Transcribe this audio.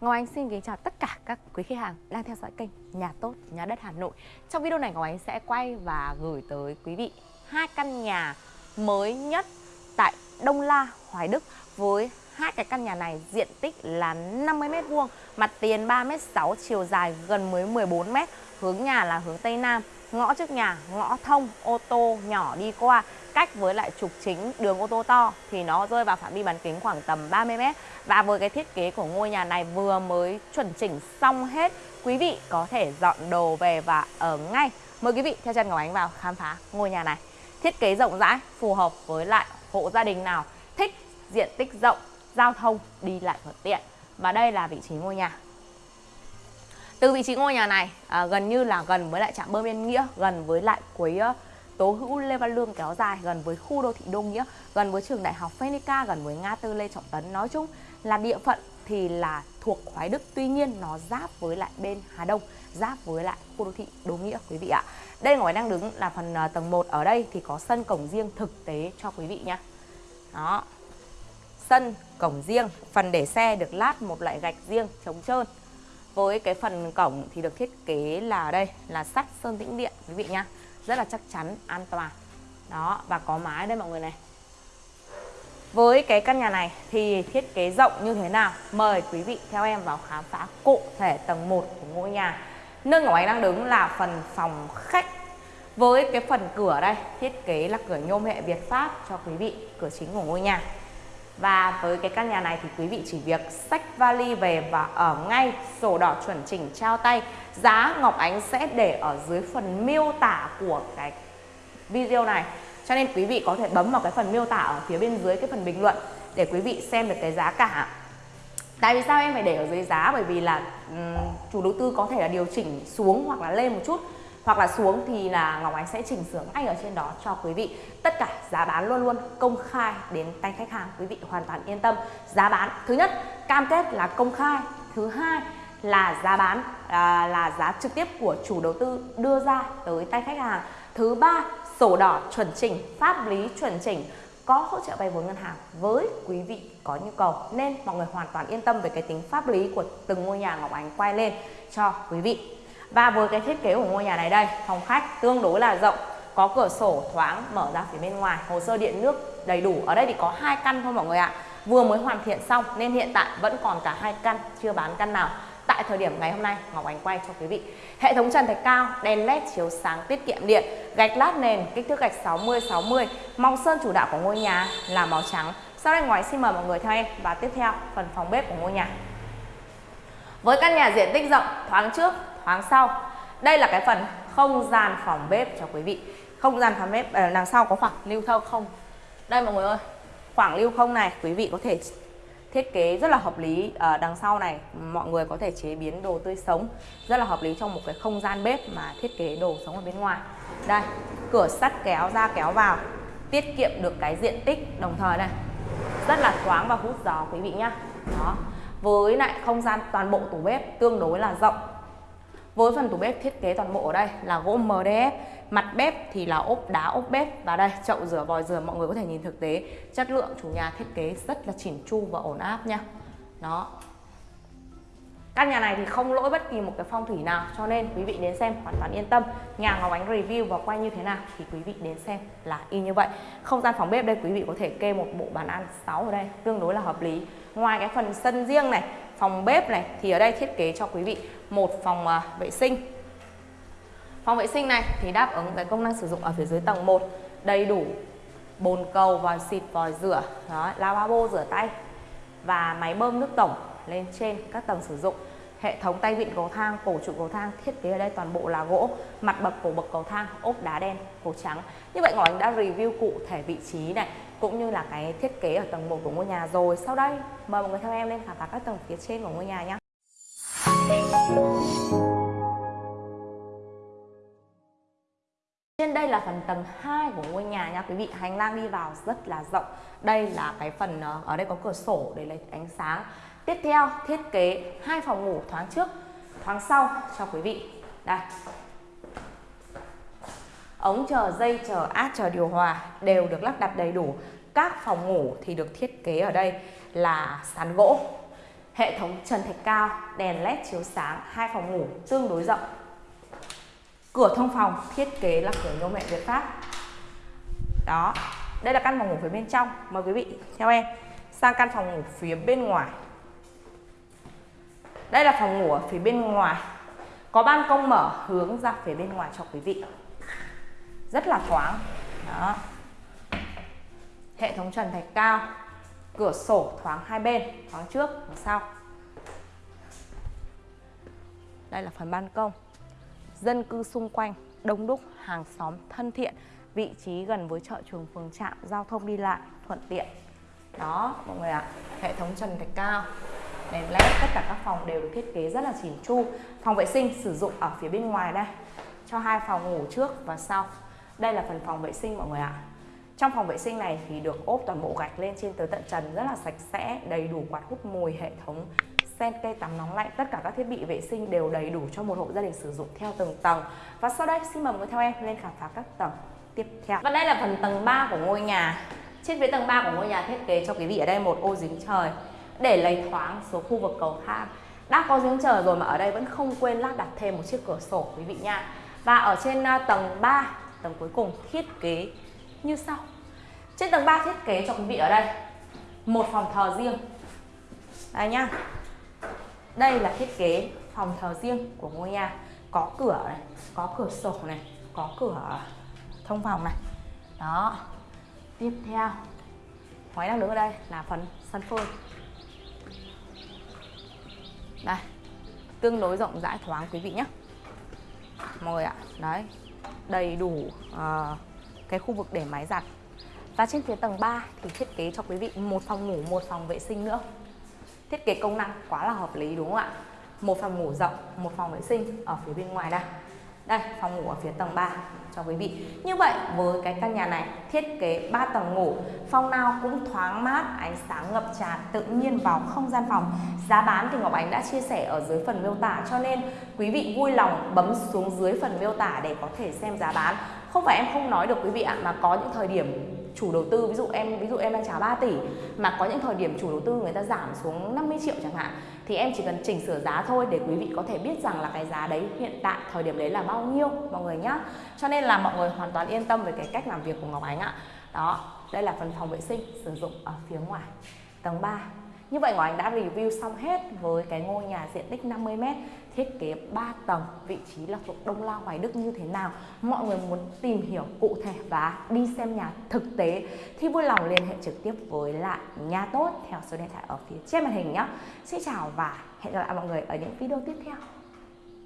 Ngọc Ánh xin kính chào tất cả các quý khách hàng đang theo dõi kênh Nhà Tốt, Nhà Đất Hà Nội. Trong video này Ngọc Ánh sẽ quay và gửi tới quý vị hai căn nhà mới nhất tại Đông La, Hoài Đức với hai cái căn nhà này diện tích là 50 m2, mặt tiền 3m6, chiều dài gần mới 14 m, hướng nhà là hướng Tây Nam, ngõ trước nhà, ngõ thông, ô tô nhỏ đi qua cách với lại trục chính đường ô tô to thì nó rơi vào phạm vi bán kính khoảng tầm 30 m và với cái thiết kế của ngôi nhà này vừa mới chuẩn chỉnh xong hết quý vị có thể dọn đồ về và ở ngay. Mời quý vị theo chân Ngọc Ánh vào khám phá ngôi nhà này. Thiết kế rộng rãi phù hợp với lại hộ gia đình nào thích diện tích rộng giao thông đi lại thuận tiện. Và đây là vị trí ngôi nhà. Từ vị trí ngôi nhà này à, gần như là gần với lại trạm bơm Yên Nghĩa gần với lại cuối uh, Tố Hữu Lê Văn Lương kéo dài gần với khu đô thị Đô Nghĩa, gần với trường đại học Phenica, gần với ngã tư Lê Trọng Tấn. Nói chung là địa phận thì là thuộc Hoài Đức, tuy nhiên nó giáp với lại bên Hà Đông, giáp với lại khu đô thị Đô Nghĩa quý vị ạ. Đây ngoài đang đứng là phần ờ, tầng 1 ở đây thì có sân cổng riêng thực tế cho quý vị nhá. Đó. Sân cổng riêng, phần để xe được lát một loại gạch riêng chống trơn. Với cái phần cổng thì được thiết kế là đây là sắt sơn tĩnh điện quý vị nhá rất là chắc chắn, an toàn. Đó, và có mái đây mọi người này. Với cái căn nhà này thì thiết kế rộng như thế nào? Mời quý vị theo em vào khám phá cụ thể tầng 1 của ngôi nhà. Nơi Ngọc Ánh đang đứng là phần phòng khách. Với cái phần cửa đây, thiết kế là cửa nhôm hệ Việt Pháp cho quý vị, cửa chính của ngôi nhà và với cái căn nhà này thì quý vị chỉ việc xách vali về và ở ngay sổ đỏ chuẩn chỉnh trao tay. Giá Ngọc Ánh sẽ để ở dưới phần miêu tả của cái video này. Cho nên quý vị có thể bấm vào cái phần miêu tả ở phía bên dưới cái phần bình luận Để quý vị xem được cái giá cả. Tại vì sao em phải để ở dưới giá? Bởi vì là um, chủ đầu tư có thể là điều chỉnh xuống hoặc là lên một chút hoặc là xuống thì là Ngọc Ánh sẽ chỉnh sửa ngay ở trên đó cho quý vị. Tất cả giá bán luôn luôn công khai đến tay khách hàng quý vị hoàn toàn yên tâm. Giá bán thứ nhất cam kết là công khai. Thứ hai là giá bán à, là giá trực tiếp của chủ đầu tư đưa ra tới tay khách hàng. Thứ ba sổ đỏ chuẩn chỉnh pháp lý chuẩn chỉnh có hỗ trợ vay vốn ngân hàng với quý vị có nhu cầu. Nên mọi người hoàn toàn yên tâm về cái tính pháp lý của từng ngôi nhà Ngọc Ánh quay lên cho quý vị và với cái thiết kế của ngôi nhà này đây, phòng khách tương đối là rộng, có cửa sổ thoáng mở ra phía bên ngoài, hồ sơ điện nước đầy đủ. Ở đây thì có hai căn thôi mọi người ạ. Vừa mới hoàn thiện xong nên hiện tại vẫn còn cả hai căn, chưa bán căn nào. Tại thời điểm ngày hôm nay, Ngọc Ánh quay cho quý vị. Hệ thống trần thạch cao, đèn led chiếu sáng tiết kiệm điện, gạch lát nền, kích thước gạch 60 60 màu sơn chủ đạo của ngôi nhà là màu trắng. Sau đây ngoài xin mời mọi người theo em và tiếp theo phần phòng bếp của ngôi nhà với căn nhà diện tích rộng, thoáng trước, thoáng sau. Đây là cái phần không gian phòng bếp cho quý vị. Không gian phòng bếp ờ, đằng sau có khoảng lưu thông không? Đây mọi người ơi, khoảng lưu không này quý vị có thể thiết kế rất là hợp lý ở đằng sau này mọi người có thể chế biến đồ tươi sống. Rất là hợp lý trong một cái không gian bếp mà thiết kế đồ sống ở bên ngoài. Đây, cửa sắt kéo ra, kéo vào, tiết kiệm được cái diện tích. Đồng thời này, rất là thoáng và hút gió quý vị nhá. Đó với lại không gian toàn bộ tủ bếp tương đối là rộng. Với phần tủ bếp thiết kế toàn bộ ở đây là gỗ MDF Mặt bếp thì là ốp đá, ốp bếp. Và đây, chậu rửa, vòi rửa, mọi người có thể nhìn thực tế. Chất lượng chủ nhà thiết kế rất là chỉn chu và ổn áp nha. Đó. Căn nhà này thì không lỗi bất kỳ một cái phong thủy nào Cho nên quý vị đến xem hoàn toàn yên tâm. Nhà Ngọc Ánh review và quay như thế nào Thì quý vị đến xem là y như vậy. Không gian phòng bếp đây quý vị có thể kê một bộ bàn ăn 6 ở đây Tương đối là hợp lý. Ngoài cái phần sân riêng này Phòng bếp này thì ở đây thiết kế cho quý vị một phòng uh, vệ sinh. Phòng vệ sinh này thì đáp ứng cái công năng sử dụng ở phía dưới tầng 1 đầy đủ bồn cầu, vòi xịt, vòi rửa, đó, lavabo rửa tay và máy bơm nước tổng lên trên các tầng sử dụng. Hệ thống tay vịn cầu thang, cổ trụ cầu thang thiết kế ở đây toàn bộ là gỗ, mặt bậc cổ bậc cầu thang ốp đá đen, cổ trắng. Như vậy Ngọc anh đã review cụ thể vị trí này cũng như là cái thiết kế ở tầng 1 của ngôi nhà rồi. Sau đây mời mọi người theo em lên khám phá các tầng phía trên của ngôi nhà nhé. Trên đây là phần tầng 2 của ngôi nhà nha quý vị Hành lang đi vào rất là rộng Đây là cái phần ờ, ở đây có cửa sổ để lấy ánh sáng Tiếp theo thiết kế hai phòng ngủ thoáng trước thoáng sau cho quý vị Đây Ống chờ dây chờ át chờ điều hòa đều được lắp đặt đầy đủ Các phòng ngủ thì được thiết kế ở đây là sàn gỗ Hệ thống trần thạch cao, đèn led chiếu sáng, hai phòng ngủ tương đối rộng. Cửa thông phòng thiết kế là cửa nhôm mẹ Việt Pháp. Đó, đây là căn phòng ngủ phía bên trong. Mời quý vị theo em sang căn phòng ngủ phía bên ngoài. Đây là phòng ngủ ở phía bên ngoài. Có ban công mở hướng ra phía bên ngoài cho quý vị. Rất là thoáng. Đó. Hệ thống trần thạch cao, cửa sổ thoáng hai bên, thoáng trước và sau. Đây là phần ban công. Dân cư xung quanh đông đúc, hàng xóm thân thiện, vị trí gần với chợ trường phường trạm, giao thông đi lại thuận tiện. Đó, mọi người ạ. À, hệ thống trần thạch cao, đèn led, tất cả các phòng đều được thiết kế rất là chỉn chu. Phòng vệ sinh sử dụng ở phía bên ngoài đây, cho hai phòng ngủ trước và sau. Đây là phần phòng vệ sinh mọi người ạ. Trong phòng vệ sinh này thì được ốp toàn bộ gạch lên trên tới tận trần rất là sạch sẽ, đầy đủ quạt hút mùi, hệ thống sen cây tắm nóng lạnh, tất cả các thiết bị vệ sinh đều đầy đủ cho một hộ gia đình sử dụng theo từng tầng. Và sau đây xin mời mọi người theo em lên khám phá các tầng tiếp theo. Và đây là phần tầng 3 của ngôi nhà. Trên phía tầng 3 của ngôi nhà thiết kế cho quý vị ở đây một ô dính trời để lấy thoáng số khu vực cầu thang. Đã có giếng trời rồi mà ở đây vẫn không quên lắp đặt thêm một chiếc cửa sổ quý vị nha. Và ở trên à, tầng 3, tầng cuối cùng thiết kế như sau. Trên tầng 3 thiết kế cho quý vị ở đây một phòng thờ riêng. Đây nhá. Đây là thiết kế phòng thờ riêng của ngôi nhà. Có cửa này, có cửa sổ này, có cửa thông phòng này. Đó. Tiếp theo Ngoài đang đứng ở đây là phần sân phơi đây Tương đối rộng rãi thoáng quý vị nhé Mọi người ạ Đấy Đầy đủ uh, cái khu vực để máy giặt và trên phía tầng 3 thì thiết kế cho quý vị một phòng ngủ, một phòng vệ sinh nữa. Thiết kế công năng quá là hợp lý đúng không ạ? Một phòng ngủ rộng, một phòng vệ sinh ở phía bên ngoài đây. Đây, phòng ngủ ở phía tầng 3 cho quý vị. Như vậy với cái căn nhà này thiết kế 3 tầng ngủ, phòng nào cũng thoáng mát, ánh sáng ngập tràn tự nhiên vào không gian phòng. Giá bán thì Ngọc Ánh đã chia sẻ ở dưới phần miêu tả cho nên quý vị vui lòng bấm xuống dưới phần miêu tả để có thể xem giá bán. Không phải em không nói được quý vị ạ, mà có những thời điểm chủ đầu tư, ví dụ em, ví dụ em đang trả 3 tỷ, mà có những thời điểm chủ đầu tư người ta giảm xuống 50 triệu chẳng hạn, thì em chỉ cần chỉnh sửa giá thôi để quý vị có thể biết rằng là cái giá đấy hiện tại, thời điểm đấy là bao nhiêu, mọi người nhá. Cho nên là mọi người hoàn toàn yên tâm về cái cách làm việc của Ngọc Ánh ạ. Đó, đây là phần phòng vệ sinh sử dụng ở phía ngoài, tầng 3 như vậy Ngọc Anh đã review xong hết với cái ngôi nhà diện tích 50m thiết kế 3 tầng, vị trí là thuộc Đông La Hoài Đức như thế nào. Mọi người muốn tìm hiểu cụ thể và đi xem nhà thực tế thì vui lòng liên hệ trực tiếp với lại nhà tốt theo số điện thoại ở phía trên màn hình nhé. Xin chào và hẹn gặp lại mọi người ở những video tiếp theo.